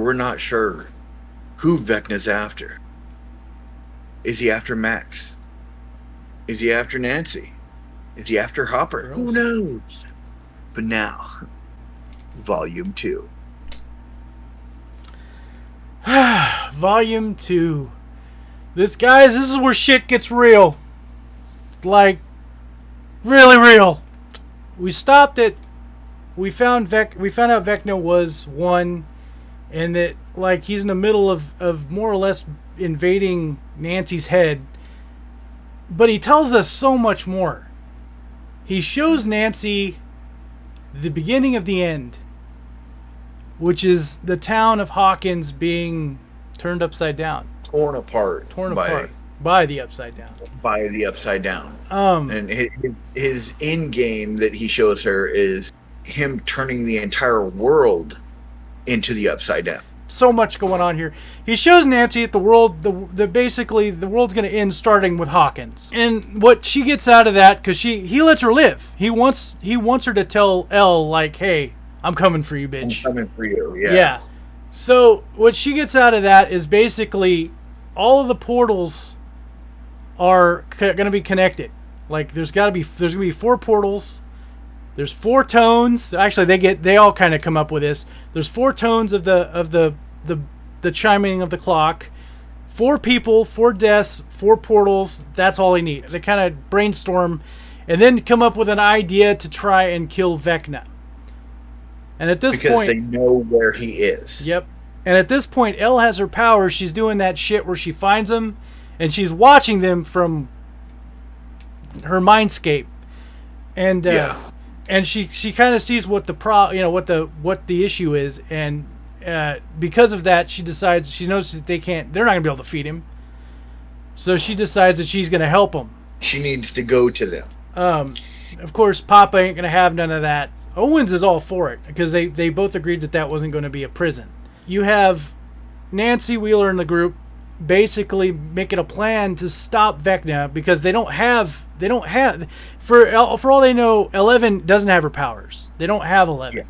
we're not sure who Vecna's after. Is he after Max? Is he after Nancy? Is he after Hopper? Who knows? But now, Volume 2. Volume 2. This, guys, this is where shit gets real. Like, really real. We stopped it. We found Vec. We found out Vecna was one, and that like he's in the middle of of more or less invading Nancy's head. But he tells us so much more. He shows Nancy the beginning of the end, which is the town of Hawkins being turned upside down, Torn apart. torn by, apart by the upside down. by the Upside Down. Um, And his, his end game that he shows her is him turning the entire world into the Upside Down. so much going on here. He shows Nancy that the world, the, the basically the world's going to end starting with Hawkins, and what she gets out of that because she he lets her live. He wants he wants her to tell El like, hey, I'm coming for you, bitch. I'm coming for you. Yeah. Yeah. So what she gets out of that is basically all of the portals are c- going to be connected. Like there's got to be there's going to be four portals. There's four tones. Actually, they get they all kind of come up with this. There's four tones of the of the the the chiming of the clock. Four people, four deaths, four portals. That's all he needs. They kind of brainstorm, and then come up with an idea to try and kill Vecna. And at this Because point, they know where he is. Yep. And at this point, El has her powers. She's doing that shit where she finds him, and she's watching them from her mindscape, and uh, Yeah. And she she kind of sees what the pro you know what the what the issue is, and uh, because of that, she decides she knows that they can't they're not gonna be able to feed him, so she decides that she's gonna help him. She needs to go to them. Um, of course, Papa ain't gonna have none of that. Owens is all for it because they they both agreed that that wasn't going to be a prison. You have Nancy Wheeler in the group basically making a plan to stop Vecna because they don't have they don't have for uh, for all they know Eleven doesn't have her powers. They don't have Eleven, Yeah.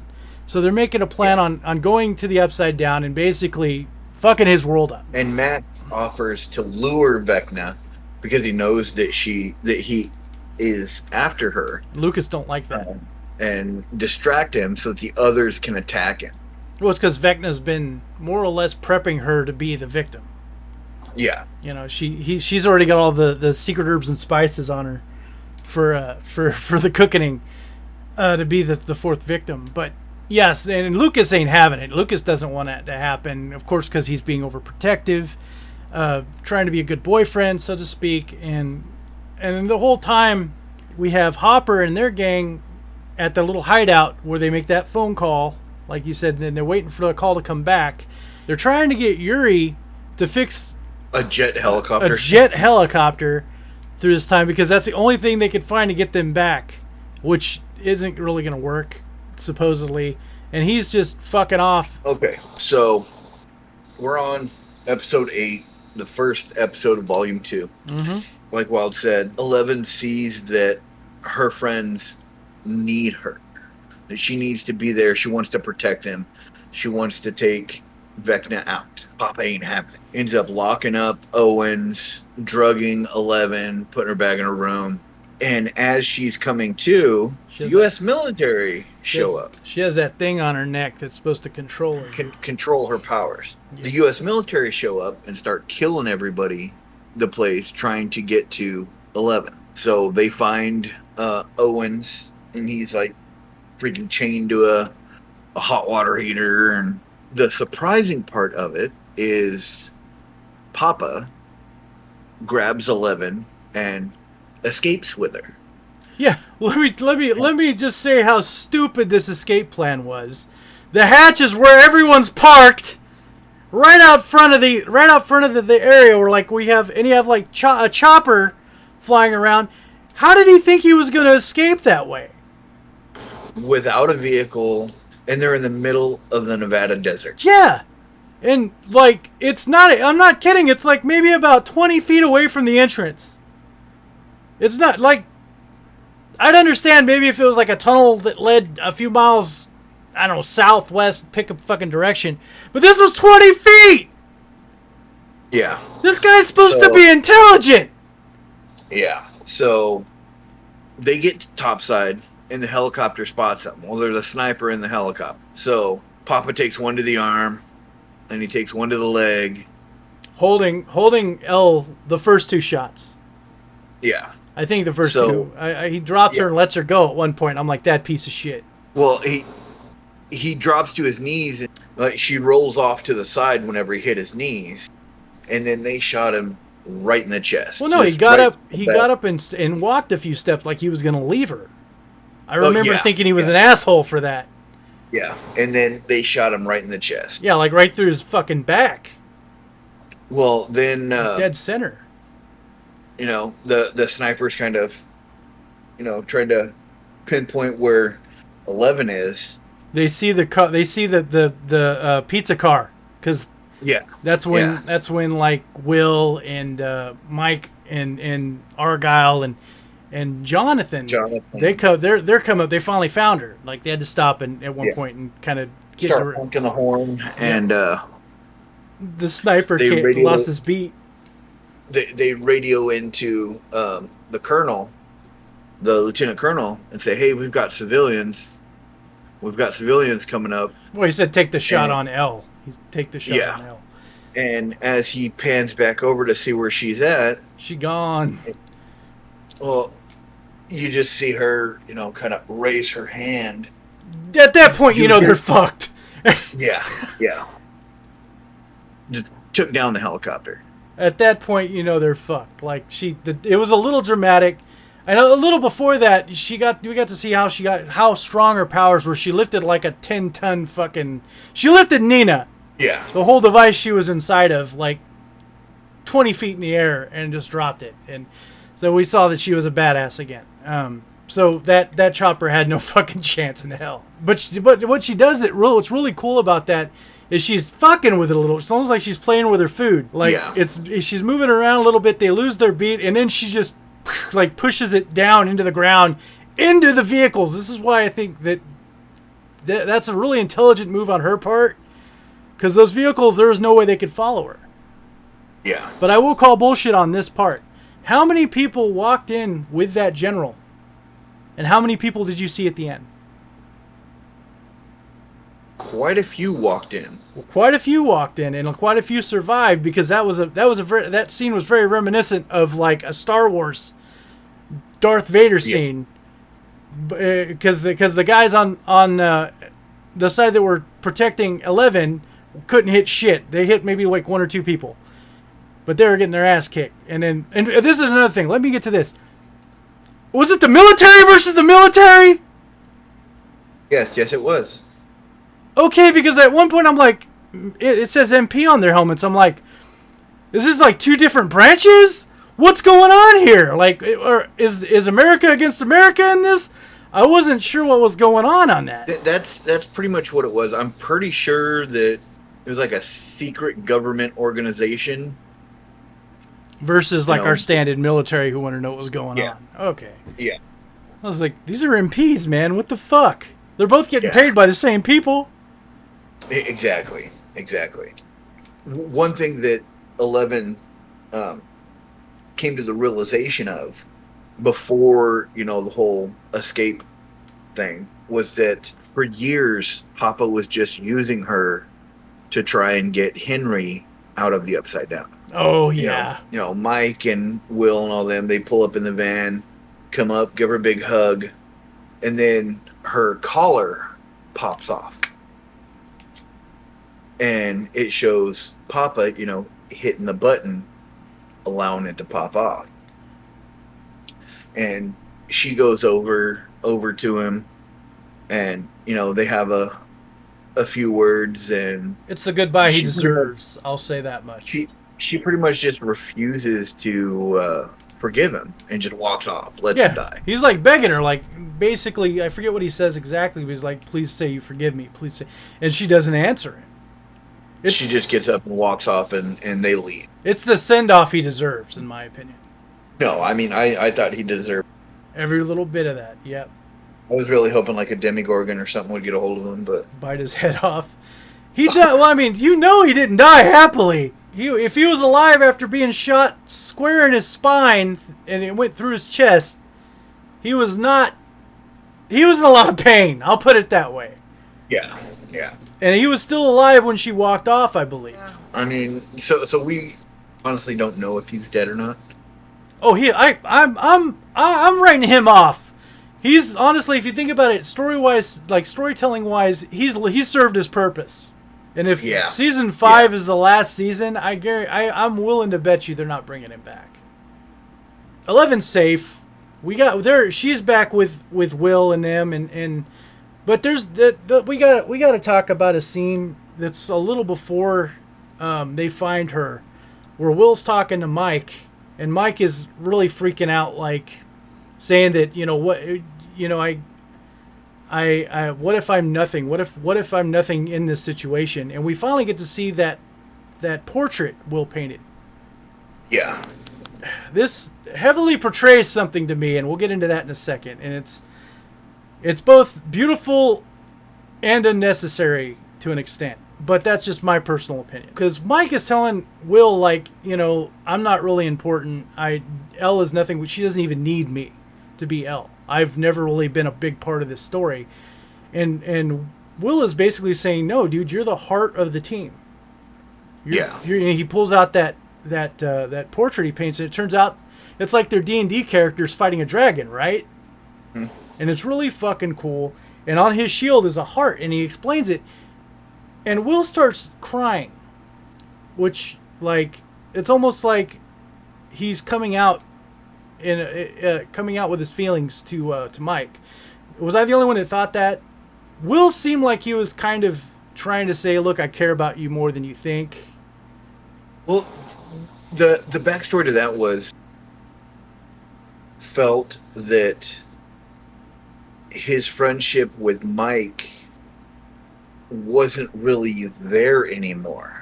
so they're making a plan on on going to the Upside Down and basically fucking his world up. And Max offers to lure Vecna because he knows that she that he is after her Lucas don't like that. Um, and distract him so that the others can attack him. Well, it's because Vecna's been more or less prepping her to be the victim. Yeah. You know, she he she's already got all the, the secret herbs and spices on her for uh for for the cooking uh to be the the fourth victim. But yes, and Lucas ain't having it. Lucas doesn't want that to happen, of course, because he's being overprotective, uh, trying to be a good boyfriend, so to speak, and and the whole time we have Hopper and their gang at the little hideout where they make that phone call, like you said, then they're waiting for the call to come back. They're trying to get Yuri to fix A jet helicopter. a jet helicopter through this time because that's the only thing they could find to get them back, which isn't really going to work, supposedly. And he's just fucking off. Okay, so we're on episode eight, the first episode of volume 2 Mm-hmm. Like Wild said, Eleven sees that her friends need her. That she needs to be there. She wants to protect them. She wants to take Vecna out. Papa ain't having it. Ends up locking up Owens, drugging Eleven, putting her back in her room. And as she's coming to, She U.S. military She show has- up. She has that thing on her neck that's supposed to control her. can control her powers. Yeah. The U.S. military show up and start killing everybody, the place, trying to get to Eleven. So they find uh, Owens, and he's like freaking chained to a, a hot water heater. And the surprising part of it is Papa grabs Eleven and escapes with her. Yeah, let me let me let me just say how stupid this escape plan was. The hatch is where everyone's parked, right out front of the right out front of the, the area where like we have and you have like cho- a chopper flying around. How did he think he was going to escape that way? Without a vehicle, and they're in the middle of the Nevada desert. Yeah, and like it's not. I'm not kidding. It's like maybe about 20 feet away from the entrance. It's not like I'd understand maybe if it was like a tunnel that led a few miles I don't know, southwest, pick a fucking direction. But this was 20 feet! Yeah. This guy's supposed So- to be intelligent! Yeah. So they get to topside and the helicopter spots them. Well, there's a sniper in the helicopter. So Papa takes one to the arm and he takes one to the leg. Holding holding El the first two shots. Yeah. I think the first So- two. I, I, he drops her and lets her go at one point. I'm like, that piece of shit. Well, he he drops to his knees and like she rolls off to the side whenever he hit his knees. And then they shot him right in the chest. Well, no, he got right up. He the got up and, and walked a few steps like he was gonna leave her. I oh, remember Oh, yeah, thinking he was yeah. an asshole for that. Yeah. And then they shot him right in the chest. Yeah, like right through his fucking back, Well, then uh, dead center. you know the the snipers kind of you know trying to pinpoint where 11 is They see the car. They see the the the uh, pizza car because yeah that's when Yeah. that's when like Will and uh, Mike and and Argyle and and Jonathan. jonathan They come. They're they're coming. They finally found her. Like they had to stop and at one Yeah. point and kind of get start her. honking the horn and uh The sniper radio- lost his beat. they, they radio into um the colonel the lieutenant colonel and say hey we've got civilians we've got civilians coming up Well, he said take the shot And- on El. He take the shot Yeah. on El. and as he pans back over to see where she's at She gone. well you just see her you know kind of raise her hand At that point, you You know hear- they're fucked. yeah yeah just took down the helicopter At that point, you know they're fucked. Like she, the, it was a little dramatic. And a little before that, she got we got to see how she got how strong her powers were. She lifted like a ten ton fucking. She lifted Nina, yeah the whole device she was inside of, like twenty feet in the air, and just dropped it. And so we saw that she was a badass again. Um, so that that chopper had no fucking chance in hell. But she, but what she does it real what's really cool about that is she's fucking with it a little. It's almost like she's playing with her food. Like Yeah. it's she's moving around a little bit. They lose their beat, and then she just like pushes it down into the ground, into the vehicles. This is why I think that, that that's a really intelligent move on her part. Because those vehicles, there was no way they could follow her. yeah But I will call bullshit on this part. How many people walked in with that general? And how many people did you see at the end? quite a few walked in. Well, quite a few walked in, and quite a few survived because that was a that was a very, that scene was very reminiscent of like a Star Wars Darth Vader scene. Because the because the guys on on uh, the side that were protecting Eleven couldn't hit shit. They hit maybe like one or two people, but they were getting their ass kicked. And then and this is another thing. Let me get to this. Was it the military versus the military? Yes, yes, it was. Okay, because at one point I'm like, it, it says MP on their helmets. I'm like, this is like two different branches? What's going on here? Like, or is is America against America in this? I wasn't sure what was going on on that. Th- That's that's pretty much what it was. I'm pretty sure that it was like a secret government organization. Versus like No. our standard military who want to know what was going Yeah. on. Okay. Yeah. I was like, these are MPs, man. What the fuck? They're both getting Yeah. paid by the same people. Exactly, exactly. One thing that Eleven um, came to the realization of before you know the whole escape thing was that for years Papa was just using her to try and get Henry out of the upside down. Oh you know, yeah. you know, Mike and Will and all them, they pull up in the van, come up, give her a big hug, and then her collar pops off. And it shows Papa, you know, hitting the button, allowing it to pop off. And she goes over over to him and, you know, they have a a few words and It's the goodbye he She pretty much- deserves. I'll say that much. She- she pretty much just refuses to uh, forgive him and just walks off, lets him die. He's like begging her, like basically, I forget what he says exactly, but he's like, "Please say you forgive me, please say," and she doesn't answer him. It's, she just gets up and walks off, and, and they leave. it's the send off he deserves, in my opinion. No, I mean, I, I thought he deserved. Every little bit of that, yep. I was really hoping like a Demogorgon or something would get a hold of him, but bite his head off. He died. Well, I mean, you know, he didn't die happily. He, if he was alive after being shot square in his spine and it went through his chest, he was not. He was in a lot of pain. I'll put it that way. yeah, yeah. And he was still alive when she walked off, I believe. I mean, so so we honestly don't know if he's dead or not. Oh, he. I. I'm. I'm. I- I'm writing him off. He's honestly, if you think about it, story wise, like storytelling wise, he's he's served his purpose. And if Yeah. season five is the last season, I guarantee, I I'm willing to bet you they're not bringing him back. Eleven's safe. We got there. She's back with with Will and them, and and but there's the, the we got we got to talk about a scene that's a little before um, they find her, where Will's talking to Mike, and Mike is really freaking out, like saying that you know what you know I. I, I what if I'm nothing? What if what if I'm nothing in this situation? And we finally get to see that that portrait Will painted. Yeah, This heavily portrays something to me, and we'll get into that in a second. And it's it's both beautiful and unnecessary to an extent. But that's just my personal opinion. Because Mike is telling Will, like, you know, I'm not really important. I L is nothing. She doesn't even need me to be L. I've never really been a big part of this story. And and Will is basically saying, no, dude, you're the heart of the team. You're, Yeah. You're, and he pulls out that that uh, that portrait he paints, and it turns out it's like their D and D characters fighting a dragon, right? Hmm. And it's really fucking cool. And on his shield is a heart, and he explains it. And Will starts crying, which like it's almost like he's coming out in uh, uh, coming out with his feelings to uh, to Mike. Was I the only one that thought that? Will seemed like he was kind of trying to say, "Look, I care about you more than you think." Well, the the backstory to that was felt that his friendship with Mike wasn't really there anymore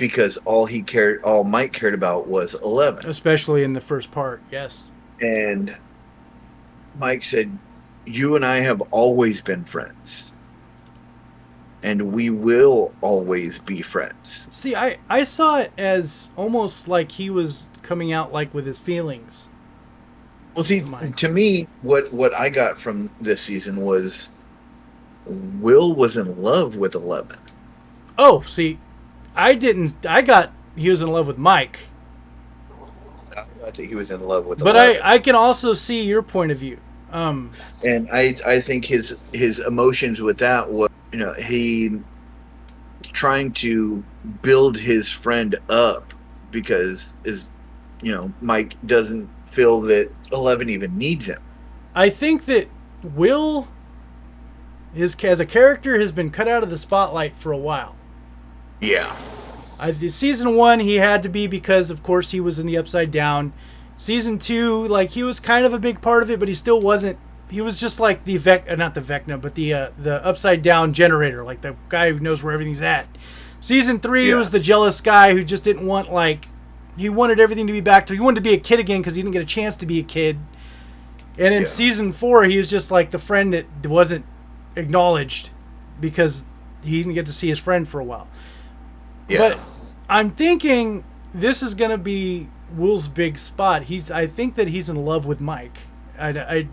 because all he cared all Mike cared about was 11 especially in the first part. Yes. and Mike said you and I have always been friends and we will always be friends See, I I saw it as almost like he was coming out like with his feelings. Well, see, to me, what what I got from this season was Will was in love with Eleven. Oh, see, I didn't. I got he was in love with Mike, I thought that he was in love with but 11. I I can also see your point of view. Um, and I I think his his emotions with that was you know he trying to build his friend up because is you know Mike doesn't feel that Eleven even needs him. I think that Will, his as a character, has been cut out of the spotlight for a while. Yeah, I, the season one, he had to be because, of course, he was in the Upside Down. Season two, like he was kind of a big part of it, but he still wasn't. He was just like the Vec, uh, not the Vecna, but the uh, the Upside Down generator, like the guy who knows where everything's at. Season three Yeah. was the jealous guy who just didn't want like he wanted everything to be back to. He wanted to be a kid again because he didn't get a chance to be a kid. And in Yeah. season four, he was just like the friend that wasn't acknowledged because he didn't get to see his friend for a while. Yeah. But I'm thinking this is gonna be Will's big spot. He's I think that he's in love with Mike. I, I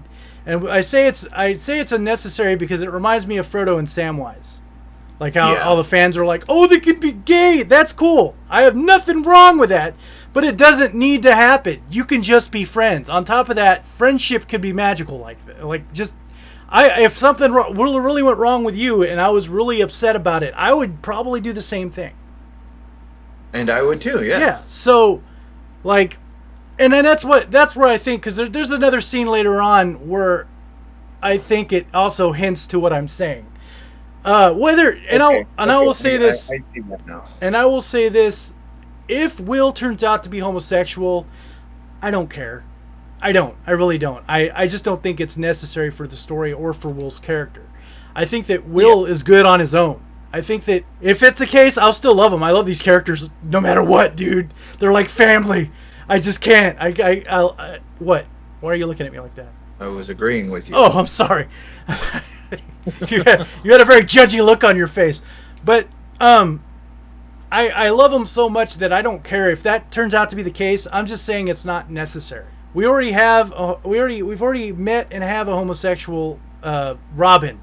and I say it's I say it's unnecessary because it reminds me of Frodo and Samwise. Like how Yeah. all the fans are like, "Oh, they can be gay. That's cool. I have nothing wrong with that." But it doesn't need to happen. You can just be friends. On top of that, friendship could be magical like. Like just I if something ro- really went wrong with you and I was really upset about it, I would probably do the same thing. And I would too. Yeah. Yeah. So, like, and then that's what that's where I think because there, there's another scene later on where I think it also hints to what I'm saying. Uh, whether and Okay, I'll and I will say this I, I see that now. and I will say this: if Will turns out to be homosexual, I don't care. I don't. I really don't. I, I just don't think it's necessary for the story or for Will's character. I think that Will is good on his own. I think that if it's the case, I'll still love them. I love these characters no matter what, dude. They're like family. I just can't. I, I, I'll, I what? Why are you looking at me like that? I was agreeing with you. Oh, I'm sorry. you, had, you had a very judgy look on your face, but um, I I love them so much that I don't care if that turns out to be the case. I'm just saying it's not necessary. We already have a, we already we've already met and have a homosexual uh, Robin,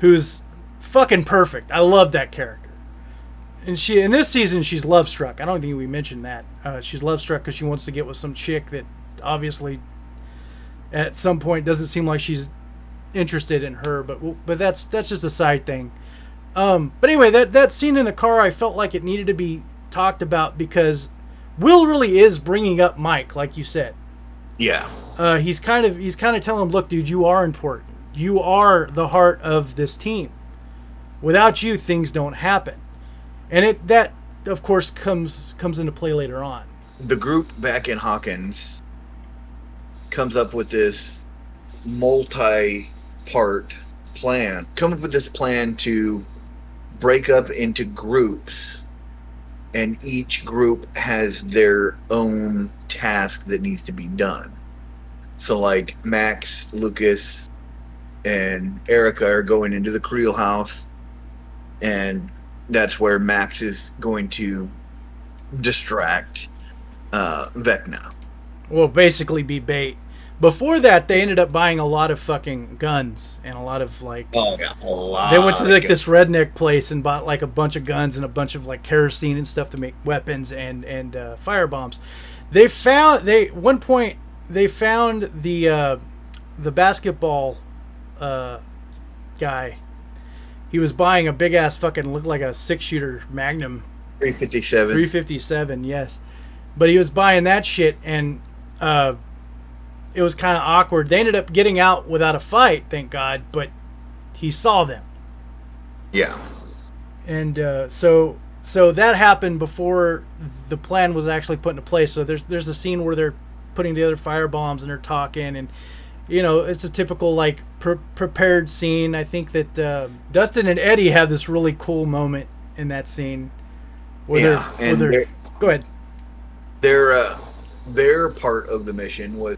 who's fucking perfect. I love that character. And she in this season she's love struck. I don't think we mentioned that. Uh, she's love struck because she wants to get with some chick that obviously at some point doesn't seem like she's interested in her. But but that's that's just a side thing. Um, but anyway, that that scene in the car, I felt like it needed to be talked about because Will really is bringing up Mike, like you said. Yeah. Uh, he's kind of he's kind of telling him, look, dude, you are important. You are the heart of this team. Without you, things don't happen. And it that of course comes comes into play later on. The group back in Hawkins comes up with this multi-part plan. Come up with this plan to break up into groups and each group has their own task that needs to be done. So like Max, Lucas, and Erica are going into the Creel house and that's where Max is going to distract uh, Vecna. Well, basically be bait. Before that, they ended up buying a lot of fucking guns and a lot of like. Oh yeah, a lot. They went to like this redneck place and bought like a bunch of guns and a bunch of like kerosene and stuff to make weapons and and uh, fire bombs. They found they one point they found the uh, the basketball uh, guy. He was buying a big ass fucking looked like a six shooter Magnum 357. 357, yes. But he was buying that shit, and uh, it was kind of awkward. They ended up getting out without a fight, thank God, but he saw them. Yeah. And uh, so so that happened before the plan was actually put into place. So there's there's a scene where they're putting together fire bombs and they're talking and you know it's a typical like pre- prepared scene. I think that uh, Dustin and Eddie have this really cool moment in that scene. Where Yeah, they're, and they're, they're- go ahead. Their uh, their part of the mission was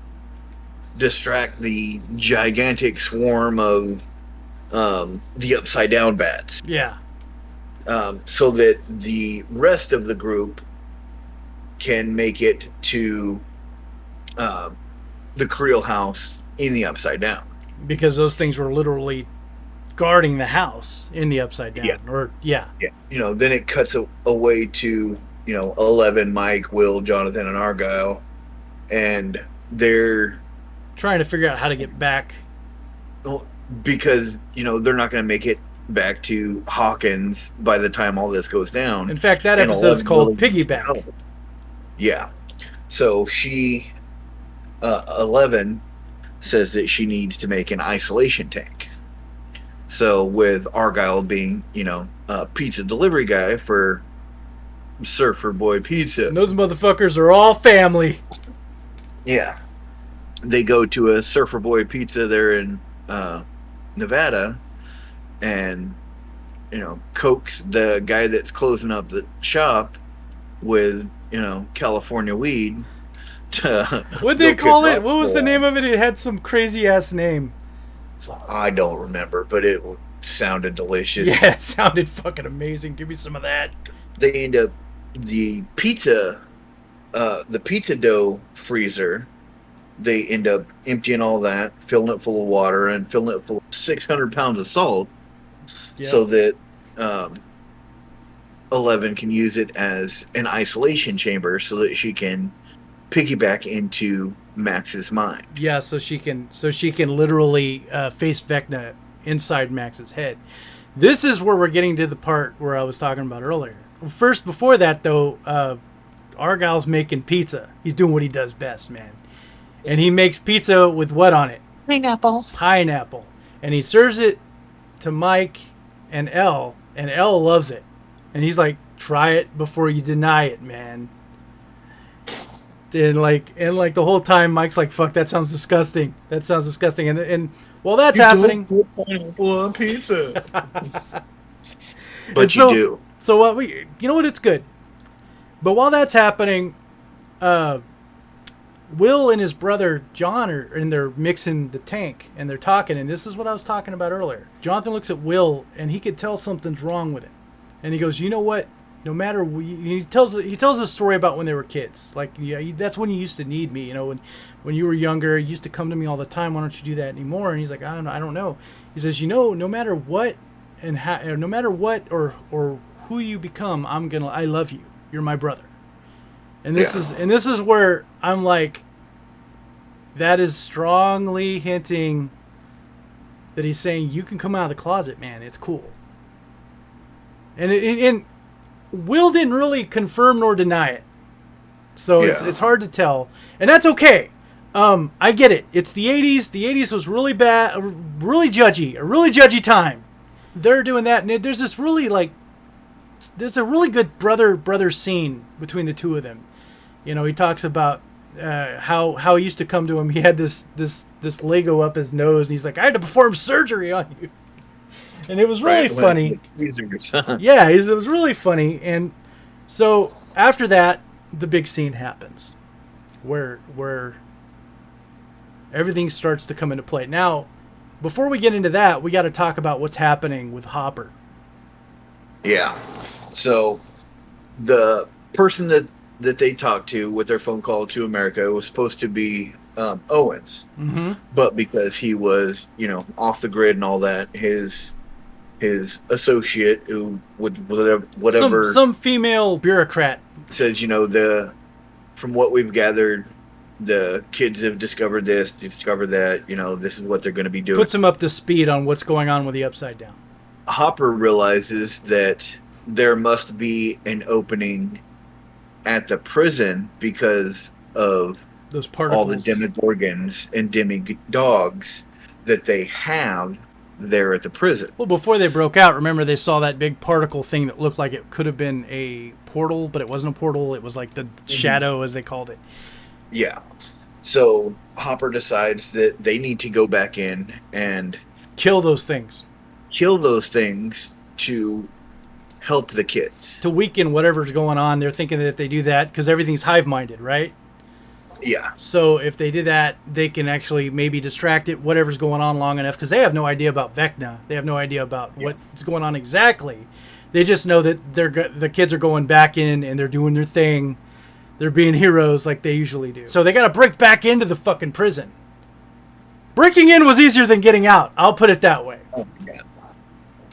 distract the gigantic swarm of um, the upside down bats, Yeah, um, so that the rest of the group can make it to uh, the Creel house in the upside down. because those things were literally guarding the house in the upside down. Yeah. Or yeah, Yeah. You know, then it cuts a, away to, you know, 11, Mike, Will, Jonathan, and Argyle. And they're, trying to figure out how to get back. well, because, you know, they're not going to make it back to Hawkins by the time all this goes down. In fact, that episode's called really- Piggyback. Yeah. So she, uh, 11 says that she needs to make an isolation tank. So with Argyle being, you know, a pizza delivery guy for Surfer Boy Pizza. And those motherfuckers are all family. Yeah. They go to a Surfer Boy Pizza there in uh, Nevada and, you know, coax the guy that's closing up the shop with, you know, California weed. To What'd they call it? What was the name of it? It had some crazy ass name. I don't remember, but it sounded delicious. Yeah, it sounded fucking amazing. Give me some of that. They end up the pizza, uh, the pizza dough freezer. They end up emptying all that, filling it full of water, and filling it full of 600 pounds of salt. Yeah. so that um, Eleven can use it as an isolation chamber so that she can piggyback into Max's mind. yeah, so she can so she can literally uh, face Vecna inside Max's head. This is where we're getting to the part where I was talking about earlier. First, before that though, uh, Argyle's making pizza. He's doing what he does best, man. And he makes pizza with what on it? Pineapple. Pineapple. And he serves it to Mike and El, and El loves it. And he's like, "Try it before you deny it, man." And like, and like the whole time, Mike's like, "Fuck, that sounds disgusting. That sounds disgusting." And and while that's happening, Don't put pineapple on pizza. but And you so- do. So what we, you know what? It's good. But while that's happening, uh, Will and his brother John are and they're mixing the tank and they're talking and this is what I was talking about earlier. Jonathan looks at Will and he could tell something's wrong with it, and he goes, "You know what? No matter he tells he tells a story about when they were kids. Like yeah, that's when you used to need me. You know when when you were younger, you used to come to me all the time. Why don't you do that anymore?" And he's like, "I don't know. I don't know." He says, "You know, no matter what and how, no matter what or or who you become, I'm gonna I love you. You're my brother." And this Yeah. is and this is where I'm like that is strongly hinting that he's saying you can come out of the closet, man. It's cool. And it, and Will didn't really confirm nor deny it. So it's it's hard to tell. And that's okay. Um, I get it. It's the 80s. The 80s was really bad, really judgy, a really judgy time. They're doing that and there's this really like there's a really good brother brother scene between the two of them. You know, he talks about uh, how how he used to come to him. He had this this this Lego up his nose, and he's like, "I had to perform surgery on you," and it was really Right, funny. Yeah, it was really funny. And so after that, the big scene happens, where where everything starts to come into play. Now, before we get into that, we got to talk about what's happening with Hopper. Yeah. So the person that that they talked to with their phone call to America was supposed to be um, Owens, Mm-hmm. but because he was, you know, off the grid and all that, his his associate who would whatever whatever Some some female bureaucrat. says, you know, the from what we've gathered, the kids have discovered this, discovered that, you know, this is what they're going to be doing. puts him up to speed on what's going on with the Upside Down. Hopper realizes that there must be an opening at the prison because of Those all particles. the demogorgons and demi-dogs that they have there at the prison. well, before they broke out, remember they saw that big particle thing that looked like it could have been a portal, but it wasn't a portal. It was like the mm-hmm. shadow, as they called it. Yeah. So Hopper decides that they need to go back in and Kill those things kill those things to help the kids. to weaken whatever's going on. They're thinking that if they do that, because everything's hive minded, right? Yeah. So if they do that, they can actually maybe distract it, whatever's going on long enough, because they have no idea about Vecna. They have no idea about Yeah. what's going on exactly. They just know that they're the kids are going back in and they're doing their thing. They're being heroes like they usually do. So they got to break back into the fucking prison. Breaking in was easier than getting out. I'll put it that way. Oh.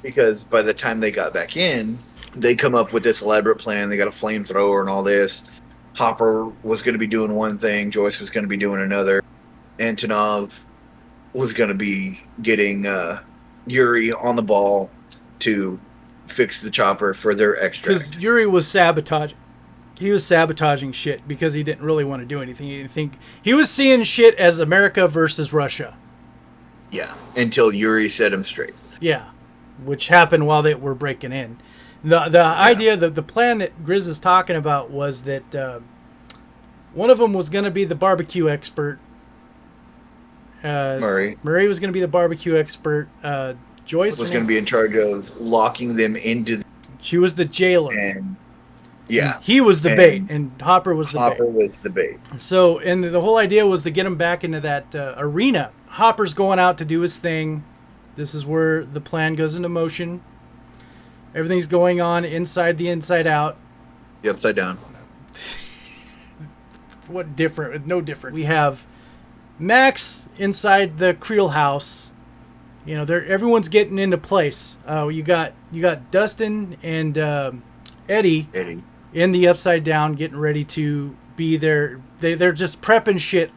Because by the time they got back in, they come up with this elaborate plan. They got a flamethrower and all this. Hopper was going to be doing one thing. Joyce was going to be doing another. Antonov was going to be getting uh, Yuri on the ball to fix the chopper for their extra. Because. Yuri was sabotaging. He was sabotaging shit because he didn't really want to do anything. He didn't think he was seeing shit as America versus Russia. Yeah, until Yuri set him straight. Yeah, which happened while they were breaking in. The The idea, that the plan that Grizz is talking about was that uh, one of them was going to be the barbecue expert. Uh, Murray Murray was going to be the barbecue expert. Uh, Joyce was going to be in charge of locking them into the She was the jailer. and yeah, He was the And bait, and Hopper was the Hopper bait. was the bait. So, and the whole idea was to get him back into that uh, arena. Hopper's going out to do his thing. This is where the plan goes into motion. Everything's going on inside the inside out. The upside down. What different? No different. We have Max inside the Creel house. You know, they're everyone's getting into place. Uh, you got you got Dustin and um Eddie Eddie. in the upside down getting ready to be there they, they're just prepping shit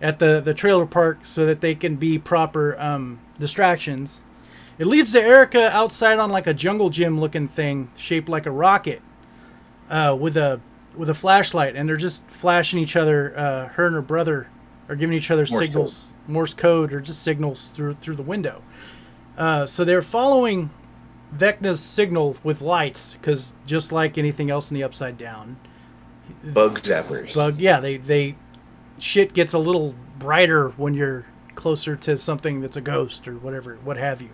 at the, the trailer park so that they can be proper um, distractions it leads to erica outside on like a jungle gym looking thing shaped like a rocket uh, with a with a flashlight and they're just flashing each other uh, her and her brother are giving each other Morse signals morse code or just signals through through the window uh, so they're following Vecna's signal with lights because just like anything else in the Upside Down, Bug zappers. bug yeah they they shit gets a little brighter when you're closer to something that's a ghost or whatever what have you.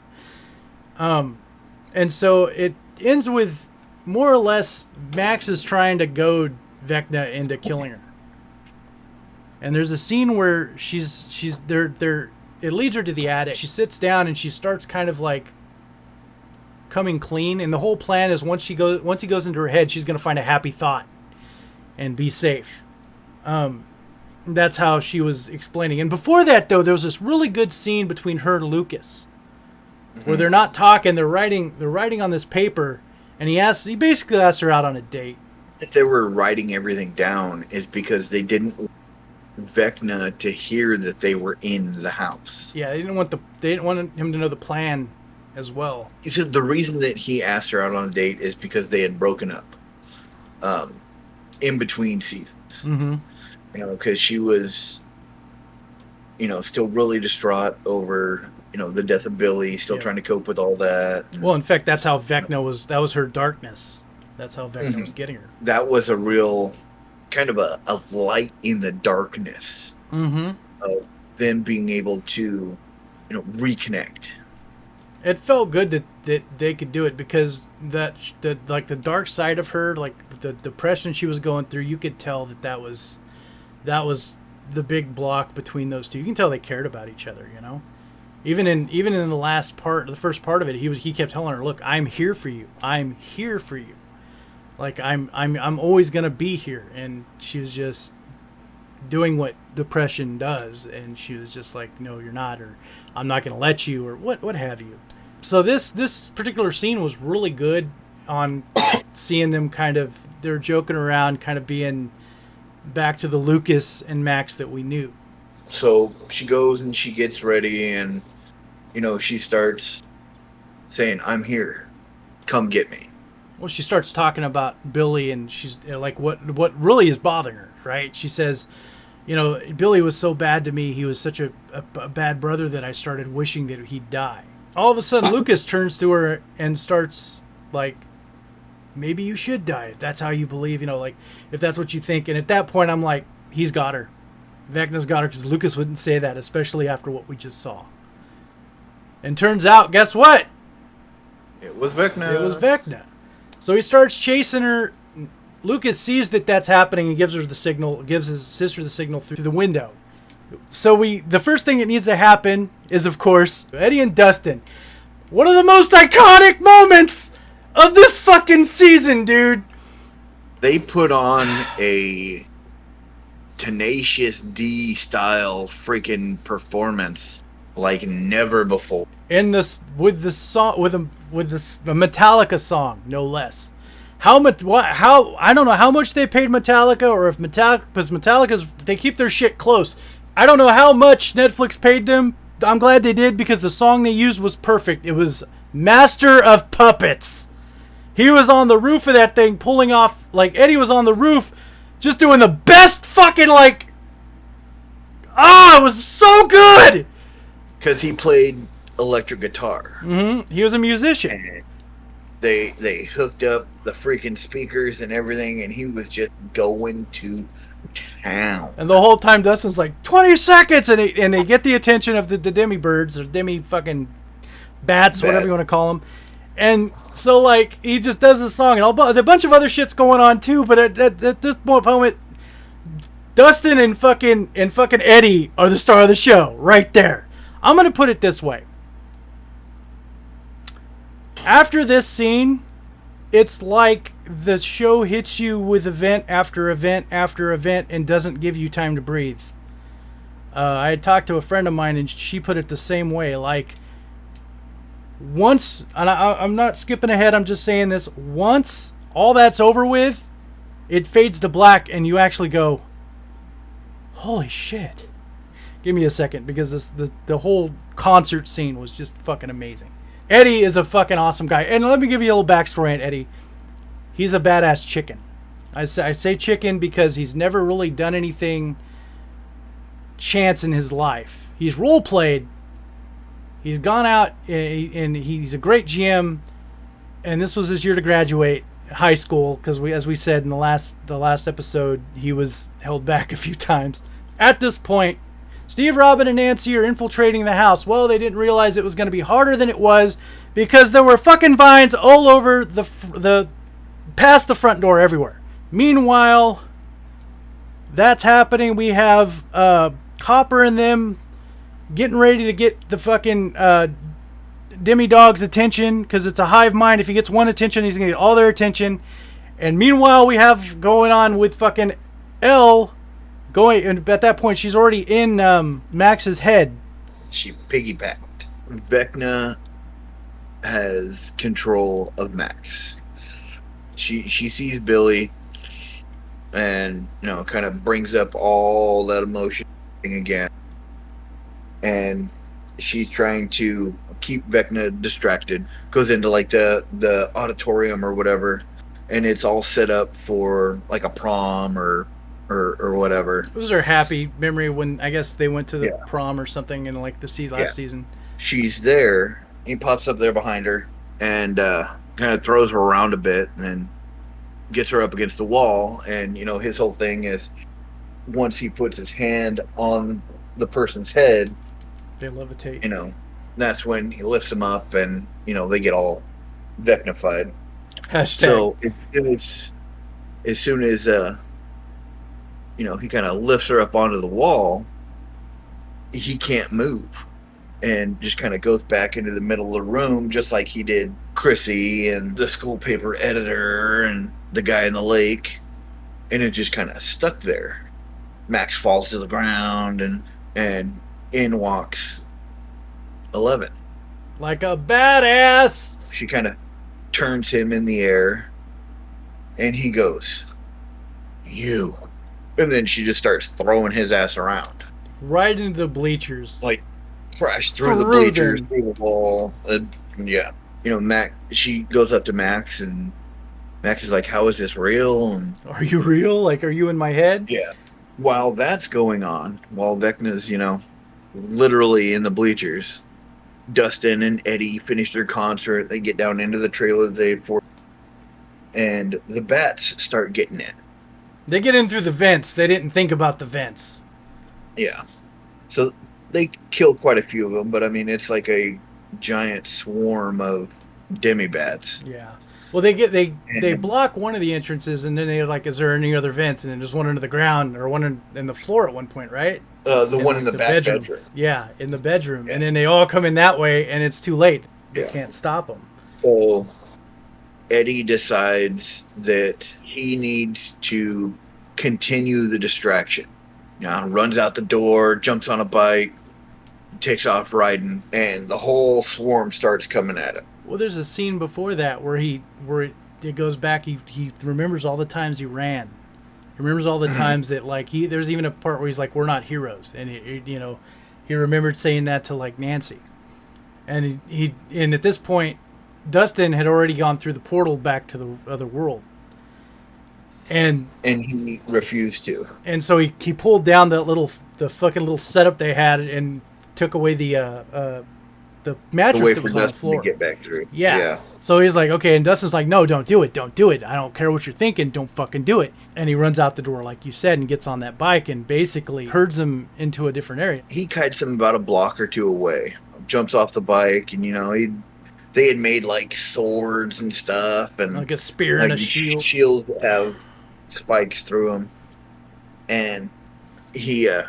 Um, and so it ends with more or less Max is trying to goad Vecna into killing her. And there's a scene where she's she's they're they're it leads her to the attic. She sits down and she starts kind of like coming clean. And the whole plan is once she goes once he goes into her head, she's gonna find a happy thought and be safe. Um, that's how she was explaining. And before that, though, there was this really good scene between her and Lucas, where they're not talking. They're writing. They're writing on this paper, and he asks. He basically asked her out on a date. If they were writing everything down, is because they didn't want Vecna to hear that they were in the house. Yeah, they didn't want the. They didn't want him to know the plan, as well. He said the reason that he asked her out on a date is because they had broken up, um, in between seasons. Mm-hmm. you know, because she was, you know, still really distraught over, you know, the death of Billy, still Yeah. trying to cope with all that. Well, in fact, that's how Vecna was. That was her darkness. That's how Vecna Mhm. was getting her. That was a real kind of a, a light in the darkness Mm-hmm. of them being able to, you know, reconnect. it felt good that, that they could do it because that the like the dark side of her like the depression she was going through you could tell that that was that was the big block between those two you can tell they cared about each other you know even in even in the last part the first part of it he was he kept telling her look i'm here for you. I'm here for you. Like i'm i'm i'm always going to be here. And she was just doing what depression does. And she was just like no you're not or i'm not going to let you or what what have you. So this this particular scene was really good on seeing them kind of they're joking around kind of being back to the lucas and max that we knew So she goes and she gets ready and, you know, she starts saying, I'm here. Come get me. well she starts talking about billy and she's uh, like what what really is bothering her right? She says you know billy was so bad to me. He was such a, a, a bad brother that i started wishing that he'd die. All of a sudden lucas turns to her and starts like maybe you should die if that's how you believe you know like if that's what you think. And at that point i'm like he's got her vecna's got her because lucas wouldn't say that especially after what we just saw and turns out guess what It was Vecna. it was Vecna. So he starts chasing her. Lucas sees that that's happening and gives her the signal, gives his sister the signal through the window. So we, the first thing that needs to happen is, of course, Eddie and Dustin. One of the most iconic moments of this fucking season, dude. They put on a tenacious D style freaking performance like never before. in this with the song with a with this a Metallica song, no less. How much? What? How? I don't know how much they paid Metallica, or if Metallica, because Metallica's they keep their shit close. I don't know how much Netflix paid them. I'm glad they did because the song they used was perfect. It was Master of Puppets. He was on the roof of that thing, pulling off like Eddie was on the roof, just doing the best fucking like. Ah, it was so good. Because he played electric guitar. Mm-hmm. He was a musician. And they they hooked up the freaking speakers and everything and he was just going to town. And the whole time Dustin's like, 20 seconds! And they, and they get the attention of the, the demi birds or demi fucking bats, whatever you want to call them. And so, like, he just does the song. And all, a bunch of other shit's going on too. But at, at, at this moment, Dustin and fucking, and fucking Eddie are the star of the show right there. I'm to put it this way. After this scene, it's like the show hits you with event after event after event and doesn't give you time to breathe. Uh, I had talked to a friend of mine and she put it the same way. Like, once, and I, I'm not skipping ahead, I'm just saying this. Once all that's over with, it fades to black and you actually go, holy shit. Give me a second because this the, the whole concert scene was just fucking amazing. Eddie is a fucking awesome guy. And let me give you a little backstory on Eddie. He's a badass chicken. I say, I say chicken because he's never really done anything chance in his life. He's role played. He's gone out and and he's a great GM. And this was his year to graduate high school because we, as we said in the last the last episode, he was held back a few times. At this point, Steve, Robin, and Nancy are infiltrating the house. Well, they didn't realize it was going to be harder than it was because there were fucking vines all over the the past the front door everywhere. Meanwhile, That's happening. We have uh, Hopper and them getting ready to get the fucking uh, Demodog's attention because it's a hive mind. If he gets one attention, he's gonna get all their attention. And meanwhile, we have going on with fucking El going. And at that point, she's already in um, Max's head. She piggybacked. Vecna has control of Max. She she sees Billy and you know kind of brings up all that emotion again. And she's trying to keep Vecna distracted. Goes into like the the auditorium or whatever and it's all set up for like a prom or or, or whatever. It was her happy memory when I guess they went to the Yeah. prom or something in like the sea last Yeah. season. she's there. He pops up there behind her and uh, kind of throws her around a bit and then gets her up against the wall. And, you know, his whole thing is once he puts his hand on the person's head, They levitate. you know, that's when he lifts them up and, you know, they get all vecnified. Hashtag. So as soon as, as soon as, uh, you know, he kind of lifts her up onto the wall, he can't move and just kind of goes back into the middle of the room, just like he did Chrissy and the school paper editor and the guy in the lake. And it just kind of stuck there. Max falls to the ground and, and in walks 11 like a badass. she kind of turns him in the air and he goes you and then she just starts throwing his ass around Right into the bleachers. like crash through the bleachers them. through the wall and yeah you know max she goes up to max and max is like how is this real and Are you real? Like, are you in my head? yeah while that's going on while vecna's you know literally in the bleachers dustin and eddie finish their concert they get down into the trailer they for and the bats start getting in They get in through the vents. They didn't think about the vents. yeah so they kill quite a few of them but i mean it's like a giant swarm of demobats Yeah. Well, they get they they block one of the entrances, and then they're like, "Is there any other vents?" And then just one under the ground or one in, in the floor at one point, right? Uh, the one in the, the back bedroom. bedroom, Yeah, in the bedroom, Yeah. and then they all come in that way, and it's too late. They Yeah. can't stop them. So Eddie decides that he needs to continue the distraction. You know, runs out the door, jumps on a bike, takes off riding, and the whole swarm starts coming at him. Well, there's a scene before that where he where it, it goes back. He he remembers all the times he ran. He remembers all the times that like he. There's even a part where he's like, "We're not heroes," and he, he- you know, he remembered saying that to like Nancy, and he, he and at this point, Dustin had already gone through the portal back to the other world, and And he refused to. and so he, he pulled down that little the fucking little setup they had and took away the uh uh the mattress that was on the floor. get back through. Yeah. Yeah. So he's like, okay, and Dustin's like, no, don't do it, don't do it. I don't care what you're thinking, don't fucking do it. And he runs out the door, like you said, and gets on that bike and basically herds him into a different area. He kites him about a block or two away. Jumps off the bike, and you know he. They had made like swords and stuff, and Like a spear and a shield. shields that have spikes through them, and he uh,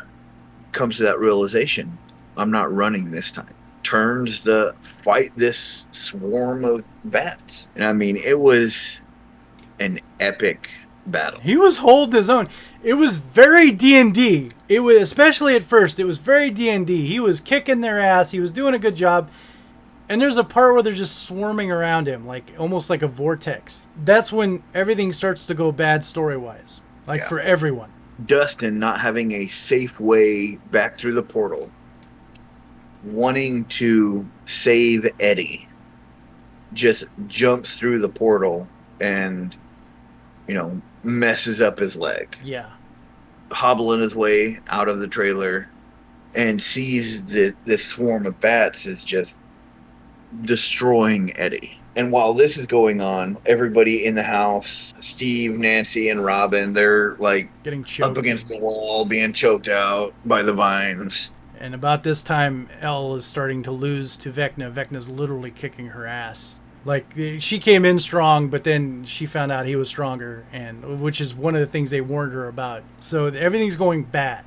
comes to that realization: I'm not running this time. Turns to fight this swarm of bats, and I mean, it was an epic battle. He was holding his own. It was very D and D. It was especially at first. It was very D and D. He was kicking their ass. He was doing a good job. And there's a part where they're just swarming around him, like almost like a vortex. That's when everything starts to go bad story wise, like Yeah. for everyone. Dustin not having a safe way back through the portal, wanting to save Eddie, just jumps through the portal and, you know, messes up his leg, Yeah. hobbling his way out of the trailer, and sees that this swarm of bats is just destroying Eddie. And while this is going on, everybody in the house, Steve, Nancy, and Robin, they're like Getting choked. up against the wall, being choked out by the vines. And about this time, El is starting to lose to Vecna. Vecna's literally kicking her ass. Like she came in strong, but then she found out he was stronger, and which is one of the things they warned her about. So everything's going bad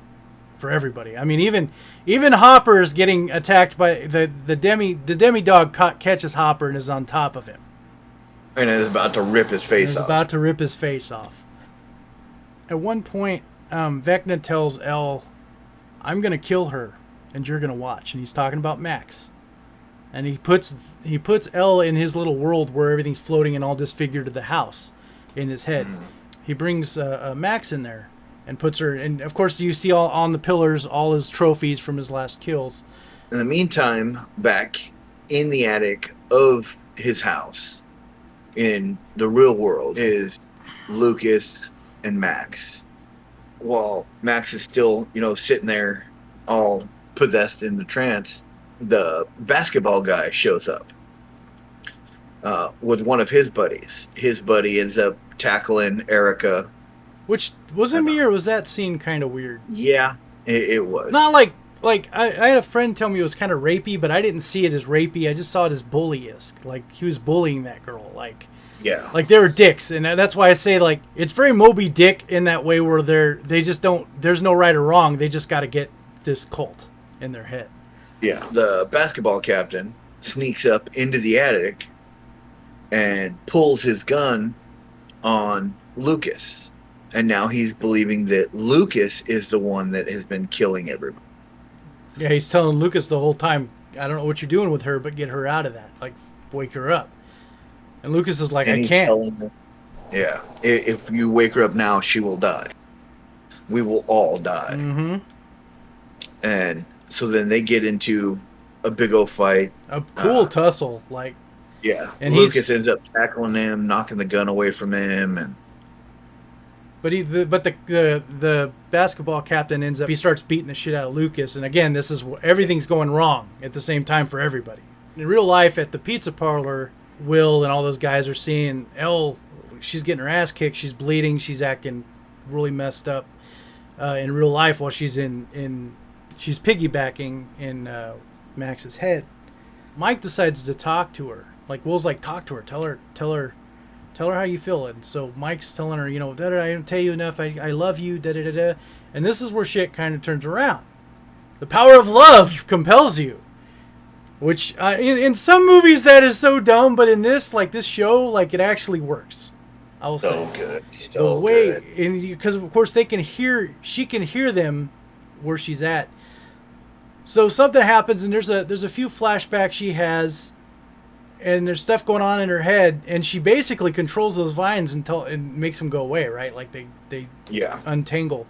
for everybody. I mean, even even Hopper is getting attacked by the the demi the demodog ca- catches Hopper and is on top of him. And is about to rip his face off. about to rip his face off. At one point, um, Vecna tells El, "I'm gonna kill her, and you're gonna watch." And he's talking about Max. And he puts he puts El in his little world where everything's floating and all disfigured to the house in his head. He brings uh, uh, Max in there and puts her. And of course, you see all on the pillars all his trophies from his last kills. In the meantime, back in the attic of his house in the real world is Lucas and Max. While Max is still, you know, sitting there all possessed in the trance, the basketball guy shows up uh, with one of his buddies. His buddy ends up tackling Erica. Which wasn't me, or was that scene kind of weird? Yeah, it, it was. Not like like I, I had a friend tell me it was kind of rapey, but I didn't see it as rapey. I just saw it as bully-esque. Like he was bullying that girl. Like yeah. like they were dicks, and that's why I say like it's very Moby Dick in that way where they're they just don't. There's no right or wrong. They just got to get this cult in their head. Yeah. The basketball captain sneaks up into the attic and pulls his gun on Lucas. And now he's believing that Lucas is the one that has been killing everybody. Yeah, he's telling Lucas the whole time, I don't know what you're doing with her, but get her out of that. Like wake her up. And Lucas is like, And I can't. her- Yeah. If you wake her up now, she will die. We will all die. Mm-hmm. And so then they get into a big old fight. A cool Uh, tussle. Like Yeah. And Lucas he's- ends up tackling him, knocking the gun away from him, and But he, the, but the, the the basketball captain ends up he starts beating the shit out of Lucas, and again, this is everything's going wrong at the same time for everybody. In real life, at the pizza parlor, Will and all those guys are seeing El. She's getting her ass kicked. She's bleeding. She's acting really messed up uh, in real life while she's in in she's piggybacking in uh, Max's head. Mike decides to talk to her. Like Will's like, talk to her. Tell her. Tell her tell her how you feel. And so Mike's telling her, you know, that I didn't tell you enough. I, I love you. Da da da da. And this is where shit kind of turns around. The power of love compels you. Which uh, in, in some movies that is so dumb, but in this, like this show, like it actually works. I will so say good. the So way, good. and because of course they can hear, she can hear them where she's at. So something happens, and there's a there's a few flashbacks she has, and there's stuff going on in her head, and she basically controls those vines until and makes them go away, right? Like they they Yeah. untangle.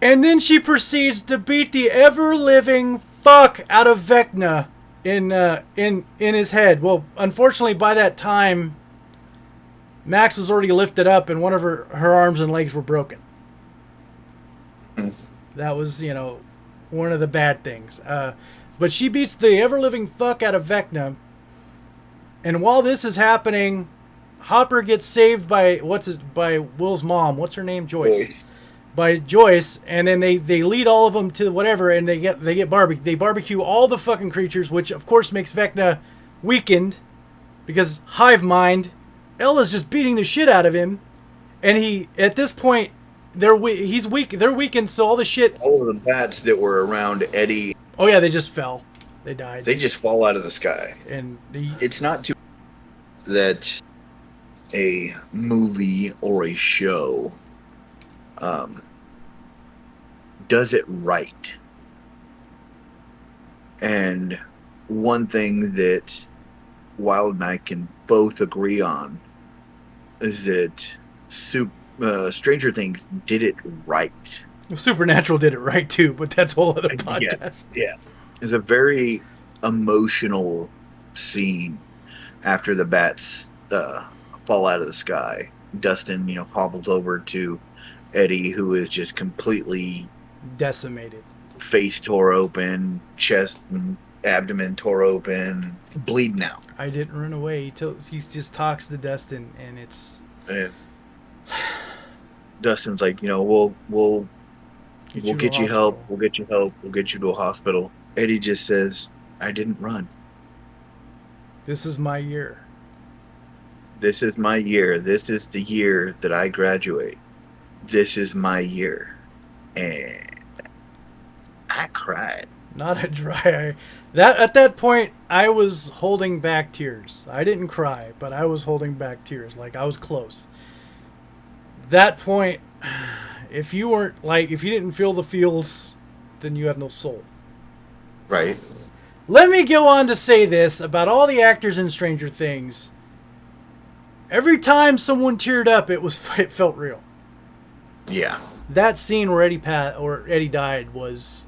And then she proceeds to beat the ever living fuck out of Vecna in uh, in in his head. Well, unfortunately, by that time, Max was already lifted up, and one of her her arms and legs were broken. Hmm. That was you know one of the bad things. Uh, but she beats the ever living fuck out of Vecna. And while this is happening, Hopper gets saved by what's it by Will's mom. What's her name? Joyce Voice. by Joyce, and then they they lead all of them to whatever, and they get they get barbecue. They barbecue all the fucking creatures, which of course makes Vecna weakened because hive mind. Ella's just beating the shit out of him, and he at this point they're we- he's weak. They're weakened, so all the shit. All of the bats that were around Eddie, Oh yeah, they just fell. They died, they just fall out of the sky. and the, It's not too that a movie or a show um, does it right. And one thing that Wild and I can both agree on is that Sup- uh, Stranger Things did it right. Supernatural did it right too, but that's a whole other podcast. Yeah. podcast. It's a very emotional scene after the bats uh, fall out of the sky. Dustin, you know, hobbles over to Eddie, who is just completely Decimated. face tore open, chest and abdomen tore open, bleeding out. I didn't run away. He, tells, he just talks to Dustin, and it's And Dustin's like, you know, we'll we'll Get we'll you get you help. We'll get you help. We'll get you to a hospital. Eddie just says, I didn't run. This is my year. This is my year. This is the year that I graduate. This is my year. And I cried. Not a dry eye. That at that point, I was holding back tears. I didn't cry, but I was holding back tears. Like I was close. That point, if you weren't like, if you didn't feel the feels, then you have no soul. Right. Let me go on to say this about all the actors in Stranger Things. Every time someone teared up, it was it felt real. Yeah. That scene where Eddie Pat or Eddie died was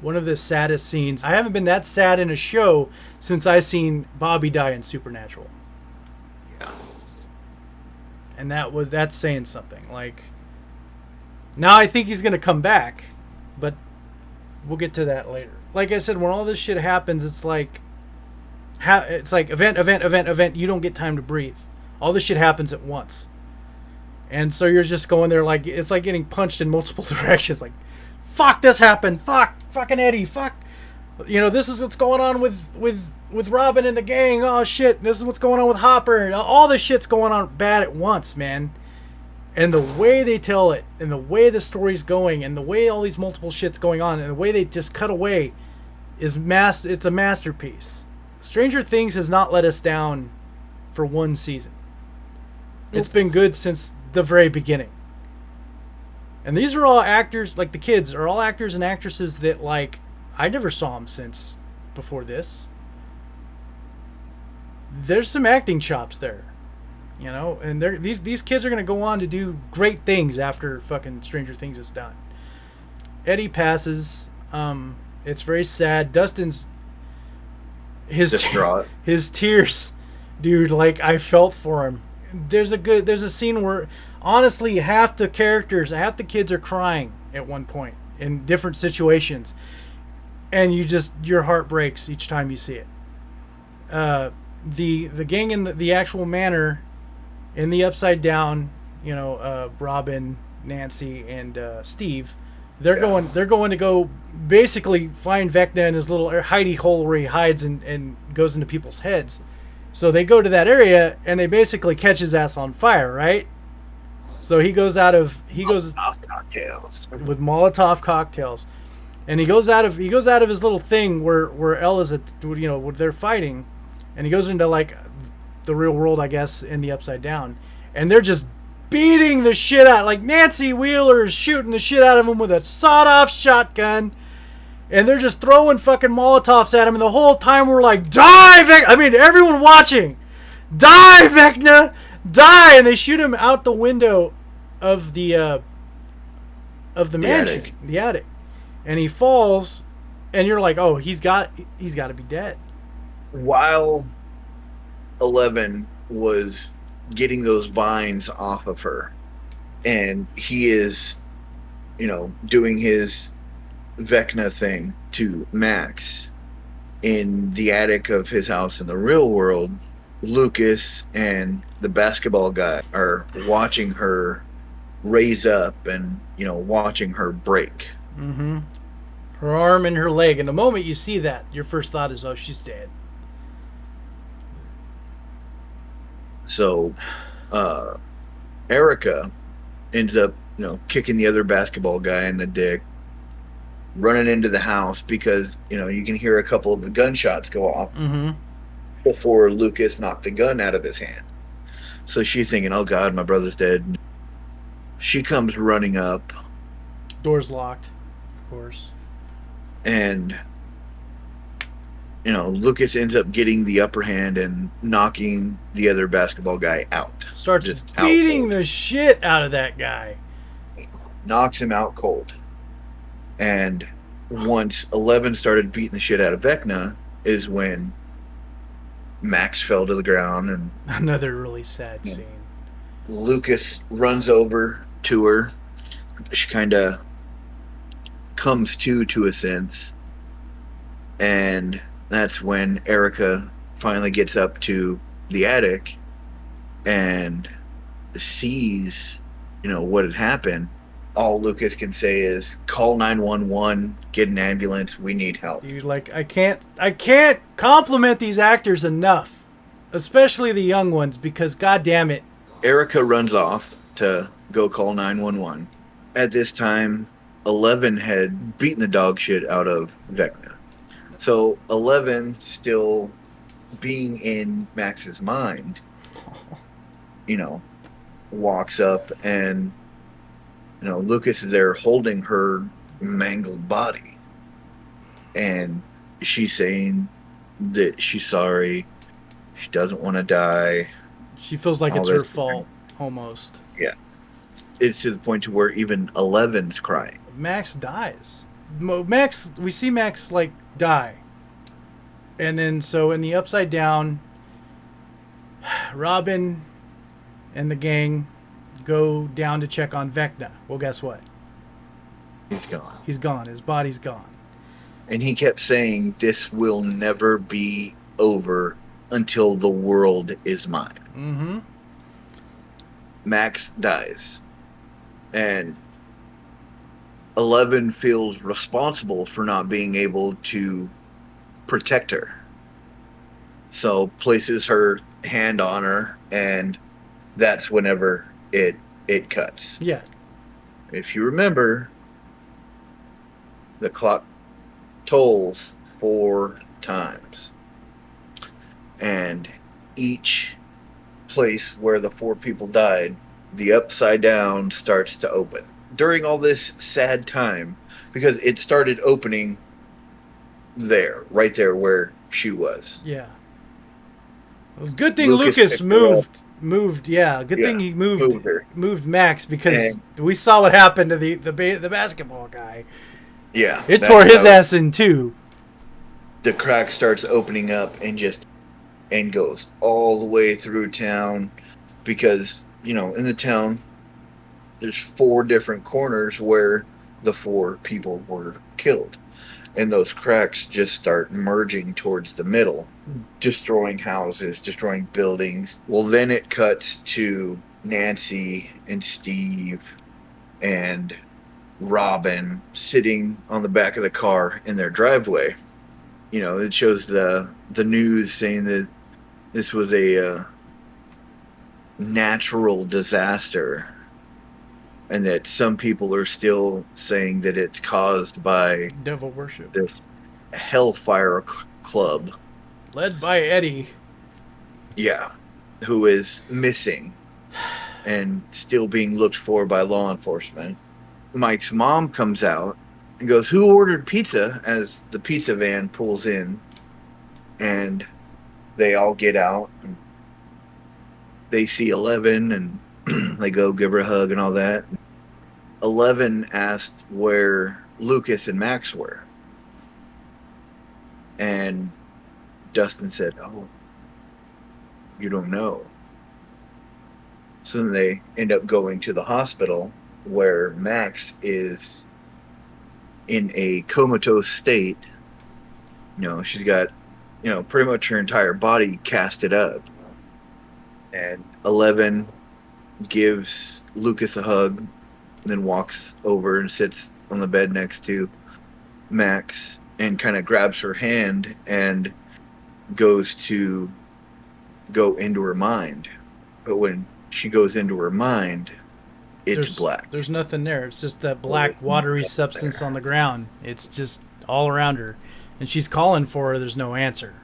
one of the saddest scenes. I haven't been that sad in a show since I seen Bobby die in Supernatural. And that was that's saying something. Like now I think he's to come back, but we'll get to that later. Like I said when all this shit happens, it's like ha- it's like event event event event, you don't get time to breathe. All this shit happens at once. And so you're just going there like it's like getting punched in multiple directions like fuck this happened. Fuck fucking Eddie. Fuck you know, this is what's going on with with with Robin and the gang. Oh shit, this is what's going on with Hopper. All this shit's going on bad at once, man. And the way they tell it, and the way the story's going, and the way all these multiple shits going on, and the way they just cut away, is mass. It's a masterpiece. Stranger Things has not let us down for one season. It's been good since the very beginning. And these are all actors, like the kids, are all actors and actresses that like I never saw him since before this. There's some acting chops there, you know, and they're, these these kids are gonna go on to do great things after fucking Stranger Things is done. Eddie passes. Um, it's very sad. Dustin's his Distraught. his tears, dude. Like I felt for him. There's a good. There's a scene where honestly half the characters, half the kids are crying at one point in different situations, and you just your heart breaks each time you see it. Uh, the the gang in the, the actual manor, in the upside down, you know, uh, Robin, Nancy, and uh, Steve, they're Yeah. going they're going to go basically find Vecna in his little hidey hole where he hides and, and goes into people's heads. So they go to that area and they basically catch his ass on fire, right? So he goes out of he goes Off cocktails. with Molotov cocktails, and he goes out of he goes out of his little thing where where El is at you know where they're fighting, and he goes into like the real world I guess in the upside down, and they're just beating the shit out like Nancy Wheeler is shooting the shit out of him with a sawed off shotgun. And they're just throwing fucking Molotovs at him, and the whole time we're like, "Die, Vec!" I mean, everyone watching, "Die, Vecna, die!" And they shoot him out the window of the uh, of the, The mansion, attic. the attic, and he falls, and you're like, "Oh, he's got he's got to be dead." While Eleven was getting those vines off of her, and he is, you know, doing his Vecna thing to Max in the attic of his house in the real world. Lucas and the basketball guy are watching her raise up and you know watching her break Mm-hmm. Her arm and her leg, and the moment you see that, your first thought is, "Oh, she's dead." So, uh, Erica ends up, you know, kicking the other basketball guy in the dick, running into the house because, you know, you can hear a couple of the gunshots go off Mm-hmm. before Lucas knocked the gun out of his hand. So she's thinking, oh God, my brother's dead. She comes running up Door's locked, course. and you know lucas ends up getting the upper hand and knocking the other basketball guy out Starts Just beating cold. the shit out of that guy. knocks him out cold and once 11 started beating the shit out of vecna is when max fell to the ground and Another really sad scene. lucas runs over to her she kind of comes to to a sense and that's when erica finally gets up to the attic and sees you know what had happened all Lucas can say is call 911, get an ambulance, we need help. You like I can't I can't compliment these actors enough, especially the young ones because god damn it. Erica runs off to go call 911. At this time, Eleven had beaten the dog shit out of Vecna. So Eleven, still being in Max's mind, you know, walks up and you know Lucas is there holding her mangled body, and she's saying that she's sorry, she doesn't want to die. She feels like All it's her fault almost. Yeah. It's to the point to where even Eleven's crying. Max dies. Mo- Max, we see Max like die, and then so in the upside down, Robin and the gang go down to check on Vecna. Well, guess what? He's gone. He's gone. His body's gone. And he kept saying, This will never be over until the world is mine. Mm-hmm. Max dies. And Eleven feels responsible for not being able to protect her. So places her hand on her and that's whenever it it cuts. Yeah. If you remember the clock tolls four times. And each place where the four people died, the upside down starts to open. During all this sad time, because it started opening there, right there where she was. Yeah. Well, good thing Lucas Lucas, moved. Moved. Yeah. Good Yeah, thing he moved. moved Moved. Max because And- we saw what happened to the the the basketball guy. Yeah. It tore his how ass in two. The crack starts opening up and just and goes all the way through town because, you know, in the town there's four different corners where the four people were killed. And those cracks just start merging towards the middle, destroying houses, destroying buildings. Well, then it cuts to Nancy and Steve and Robin sitting on the back of the car in their driveway. You know, it shows the the news saying that this was a uh, natural disaster and that some people are still saying that it's caused by Devil worship. this hellfire c- club. Led by Eddie. yeah who is missing and still being looked for by law enforcement. Mike's mom comes out and goes who ordered pizza? as the pizza van pulls in. And they all get out and they see 11 and they go give her a hug and all that 11 asked where lucas and max were. And dustin said oh you don't know. So then they end up going to the hospital where max is in a comatose state. You know she's got you know pretty much her entire body casted up. And 11 gives lucas a hug then walks over and sits on the bed next to max and kind of grabs her hand and goes to go into her mind but when she goes into her mind it's there's, black There's nothing there. It's just that black there's watery substance there. on the ground. It's just all around her. And she's calling for her. There's no answer.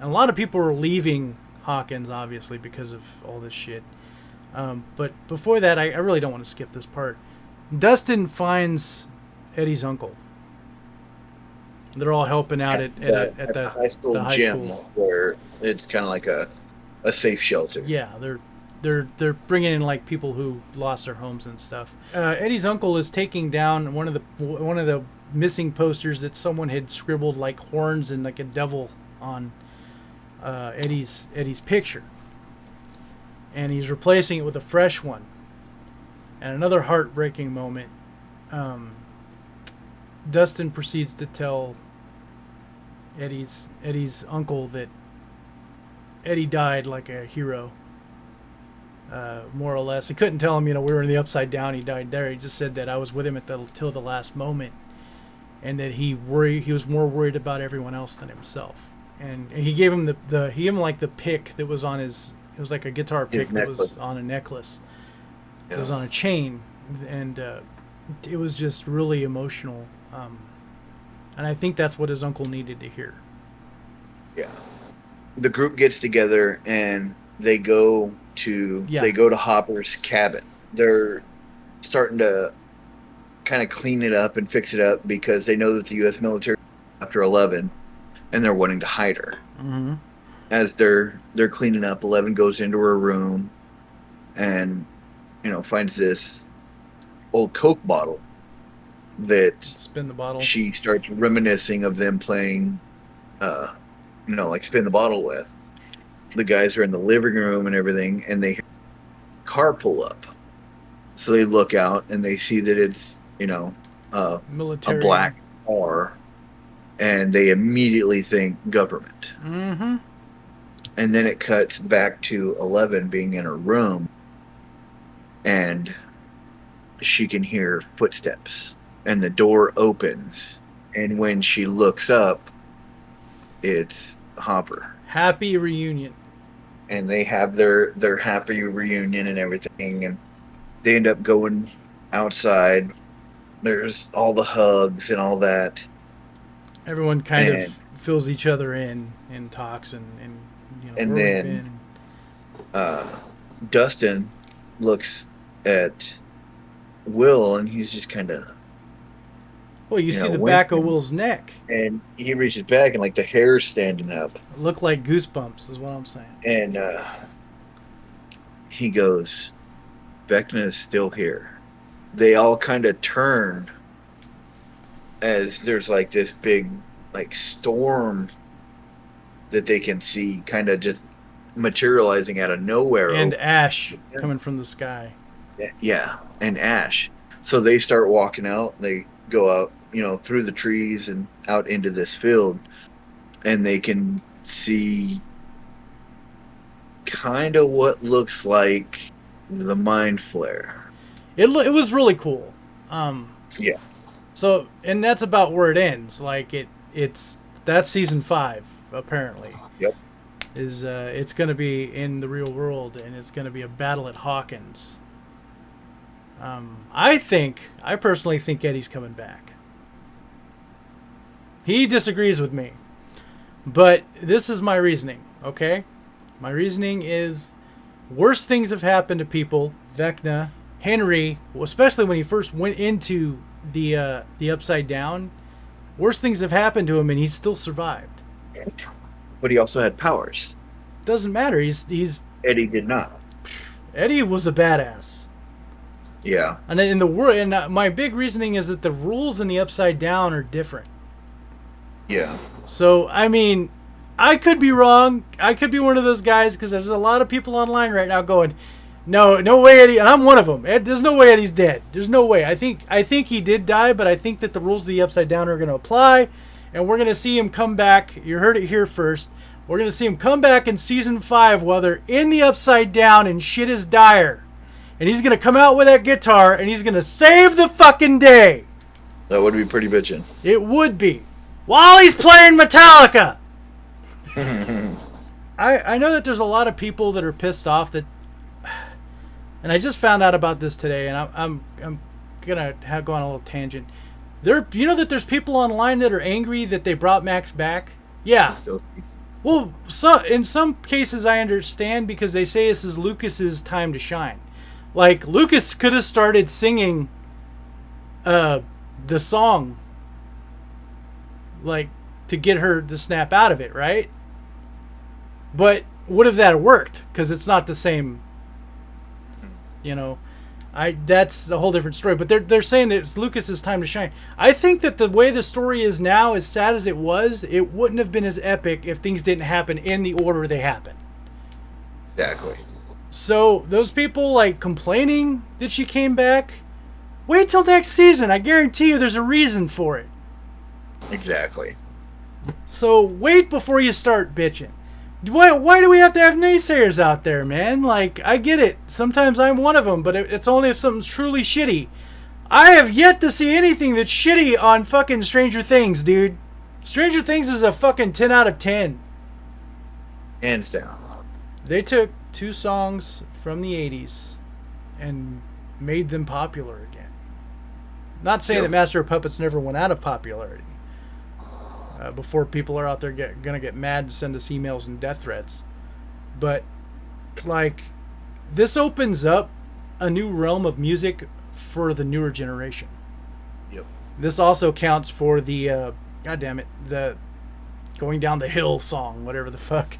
And a lot of people are leaving Hawkins, obviously, because of all this shit. Um, but before that, I, I really don't want to skip this part. Dustin finds Eddie's uncle. They're all helping out at, at, a, at the high school the high gym school. where it's kind of like a a safe shelter Yeah, they're they're they're bringing in like people who lost their homes and stuff. Uh, Eddie's uncle is taking down one of the one of the missing posters that someone had scribbled like horns and like a devil on uh, Eddie's Eddie's picture, and he's replacing it with a fresh one. And another heartbreaking moment. Um, Dustin proceeds to tell Eddie's Eddie's uncle that Eddie died like a hero uh, more or less. He couldn't tell him, you know, we were in the upside down. He died there. He just said that I was with him at the till the last moment, and that he worry he was more worried about everyone else than himself. And he gave him the, the he gave him like the pick that was on his it was like a guitar pick that was on a necklace. It was on a chain, and uh, it was just really emotional. Um, and I think that's what his uncle needed to hear. Yeah. The group gets together and they go to Yeah. they go to Hopper's cabin. They're starting to kind of clean it up and fix it up because they know that the U.S. military after 11, and they're wanting to hide her. Mm-hmm. As they're they're cleaning up, 11 goes into her room, and you know finds this old Coke bottle that Spin the bottle. she starts reminiscing of them playing, uh, you know, like spin the bottle with. The guys are in the living room and everything, and they hear car pull up. So they look out and they see that it's, you know, uh, Military. a black car, and they immediately think government. Mm-hmm. And then it cuts back to Eleven being in her room, and she can hear footsteps, and the door opens, and when she looks up, it's Hopper, Happy reunion. and they have their their happy reunion and everything, and they end up going outside. There's all the hugs and all that. Everyone kind And- of fills each other in and talks and, and you know And then- been. uh, Dustin looks at Will and he's just kind of Well, you you see know, the back of Will's neck. and he reaches back and like the hair's standing up Look like goosebumps, is what I'm saying. and uh, he goes, "Vecna is still here. They all kind of turn as there's like this big like storm that they can see kind of just materializing out of nowhere And over ash coming from the sky. Yeah, and ash. So they start walking out. They go out, you know, through the trees and out into this field, and they can see kind of what looks like the Mind Flayer. It lo- it was really cool. Um, Yeah. So and that's about where it ends. Like it it's that's season five apparently. Yep. Is uh, it's going to be in the real world and it's going to be a battle at Hawkins. Um, I think I personally think Eddie's coming back. He disagrees with me, but this is my reasoning. Okay, my reasoning is worse things have happened to people. Vecna, Henry, especially when he first went into the uh, the upside down, worse things have happened to him, and he's still survived. But he also had powers. Doesn't matter. He's he's Eddie did not. Eddie was a badass. Yeah. And in the world, and uh, my big reasoning is that the rules in the upside down are different. Yeah. So I mean, I could be wrong. I could be one of those guys because there's a lot of people online right now going, "No, no way, Eddie," and I'm one of them. Ed, there's no way Eddie's dead. There's no way. I think I think he did die, but I think that the rules of the upside down are going to apply, and we're going to see him come back. You heard it here first. We're going to see him come back in season five while they're in the upside down and shit is dire, and he's going to come out with that guitar and he's going to save the fucking day. That would be pretty bitchin'. It would be while he's playing Metallica. I I know that there's a lot of people that are pissed off that, and I just found out about this today, and I'm I'm I'm gonna have go on a little tangent. There, you know that there's people online that are angry that they brought Max back. Yeah, well, so in some cases I understand because they say this is Lucas's time to shine. Like Lucas could have started singing uh the song like to get her to snap out of it, right? But would have that worked cuz it's not the same you know. I that's a whole different story, but they're they're saying that it's Lucas's time to shine. I think that the way the story is now, as sad as it was, it wouldn't have been as epic if things didn't happen in the order they happened. Exactly. So those people like complaining that she came back, wait till next season. I guarantee you, there's a reason for it. Exactly. So wait before you start bitching. Why, why do we have to have naysayers out there, man? Like, I get it. Sometimes I'm one of them, but it- it's only if something's truly shitty. I have yet to see anything that's shitty on fucking Stranger Things, dude. Stranger Things is a fucking 10 out of 10. Hands down. They took two songs from the 80s and made them popular again. Not saying Yep. that Master of Puppets never went out of popularity. Uh, before people are out there get, gonna get mad and send us emails and death threats. But, like, this opens up a new realm of music for the newer generation. Yep. This also counts for the, uh, God damn it, the going down the hill song, whatever the fuck.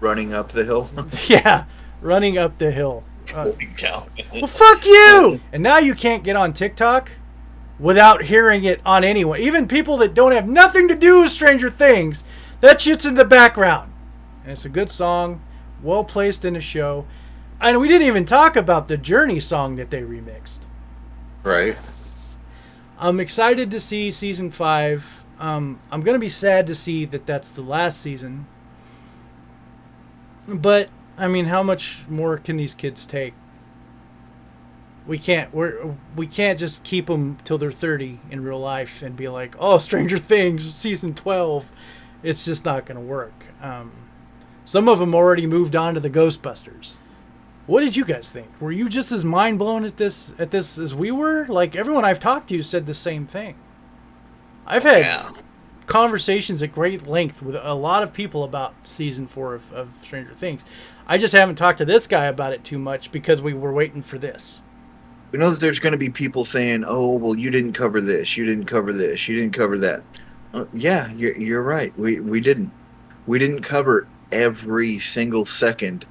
Running up the hill. yeah, running up the hill. Uh, well, fuck you! And now you can't get on TikTok without hearing it on anyone. Even people that don't have nothing to do with Stranger Things, that shit's in the background. And it's a good song, well placed in a show. And we didn't even talk about the Journey song that they remixed. right. I'm excited to see season five. Um, I'm gonna be sad to see that that's the last season. But I mean, how much more can these kids take? We can't. We're we can't just keep them till they're 30 in real life and be like, oh, Stranger Things season 12. It's just not gonna work. Um, some of them already moved on to the Ghostbusters. What did you guys think? Were you just as mind blown at this at this as we were? Like everyone I've talked to said the same thing. I've had Yeah. conversations at great length with a lot of people about season four of, of Stranger Things. I just haven't talked to this guy about it too much because we were waiting for this. We know that there's going to be people saying, "Oh, well, you didn't cover this. You didn't cover this. You didn't cover that." Uh, yeah, you're you're right. We we didn't. We didn't cover every single second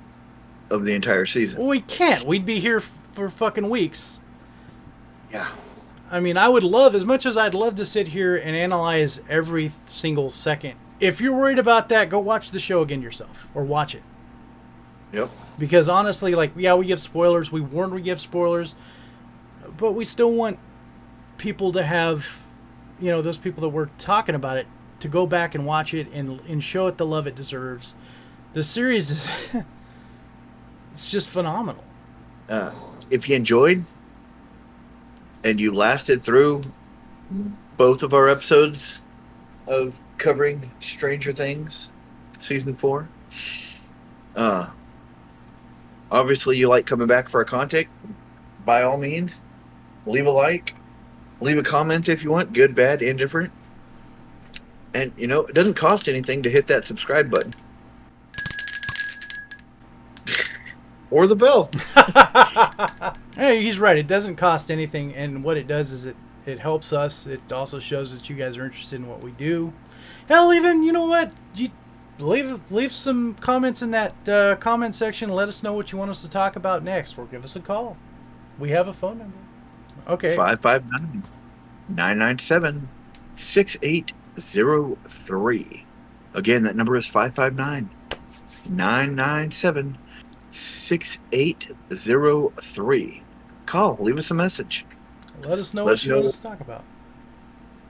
of the entire season. Well, we can't. We'd be here for fucking weeks. Yeah. I mean, I would love, as much as I'd love to sit here and analyze every single second. If you're worried about that, go watch the show again yourself or watch it. Yep. Because honestly, like, yeah, we give spoilers. We warn we give spoilers. But we still want people to have, you know, those people that were talking about it to go back and watch it and, and show it the love it deserves. The series is. it's just phenomenal. Uh, if you enjoyed and you lasted through both of our episodes of covering Stranger Things season four, uh, obviously you like coming back for our content. By all means, leave a like, leave a comment if you want, good, bad, indifferent. And you know, it doesn't cost anything to hit that subscribe button. or the bell. Hey, he's right. It doesn't cost anything, and what it does is it it helps us. It also shows that you guys are interested in what we do. Hell, even you know what? You leave leave some comments in that uh, comment section. Let us know what you want us to talk about next, or give us a call. We have a phone number. Okay. 559 997 6803. Again, that number is 559 997 6803. Call, leave us a message. Let us know Let what us you want know. us to talk about.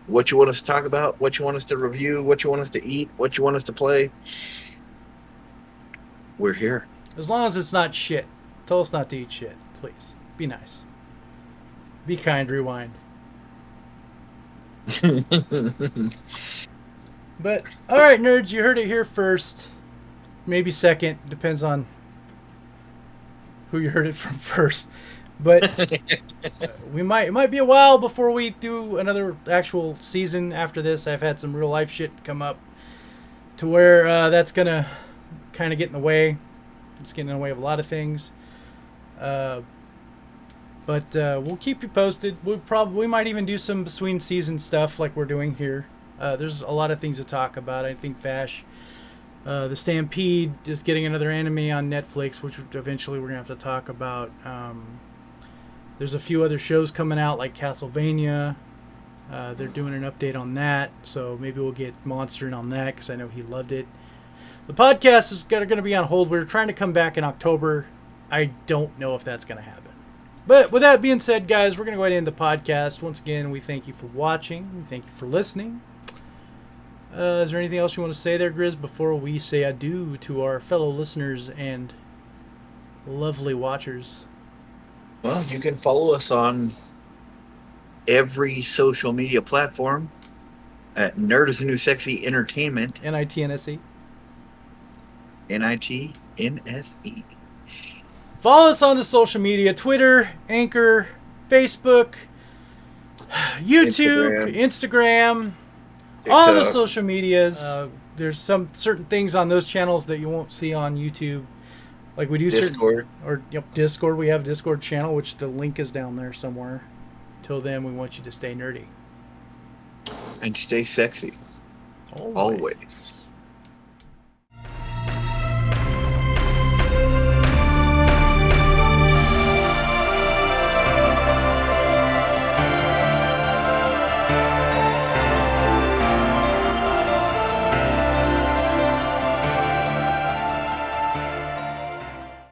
What you want us to talk about, what you want us to review, what you want us to eat, what you want us to play. We're here. As long as it's not shit. Tell us not to eat shit, please. Be nice. Be kind. Rewind. But all right, nerds, you heard it here first. Maybe second, depends on who you heard it from first. But we might it might be a while before we do another actual season after this. I've had some real life shit come up to where uh, that's gonna kind of get in the way. It's getting in the way of a lot of things. Uh, but uh, we'll keep you posted. We probably we might even do some between season stuff like we're doing here. Uh, there's a lot of things to talk about. I think Vash, uh, the Stampede is getting another anime on Netflix, which eventually we're gonna have to talk about. Um, there's a few other shows coming out like Castlevania. Uh, they're doing an update on that, so maybe we'll get Monster in on that because I know he loved it. The podcast is going to be on hold. We're trying to come back in October. I don't know if that's going to happen. But with that being said, guys, we're going to go ahead and end the podcast. Once again, we thank you for watching. We thank you for listening. Uh, is there anything else you want to say there, Grizz, before we say adieu to our fellow listeners and lovely watchers? Well, you can follow us on every social media platform at Nerd is the New Sexy Entertainment, N-I-T-N-S-E. N I T N S E. Follow us on the social media Twitter, Anchor, Facebook, YouTube, Instagram, all the social medias. Uh, there's some certain things on those channels that you won't see on YouTube. Like we do certain or yep, Discord. We have a Discord channel, which the link is down there somewhere. Till then, we want you to stay nerdy. And stay sexy. Always.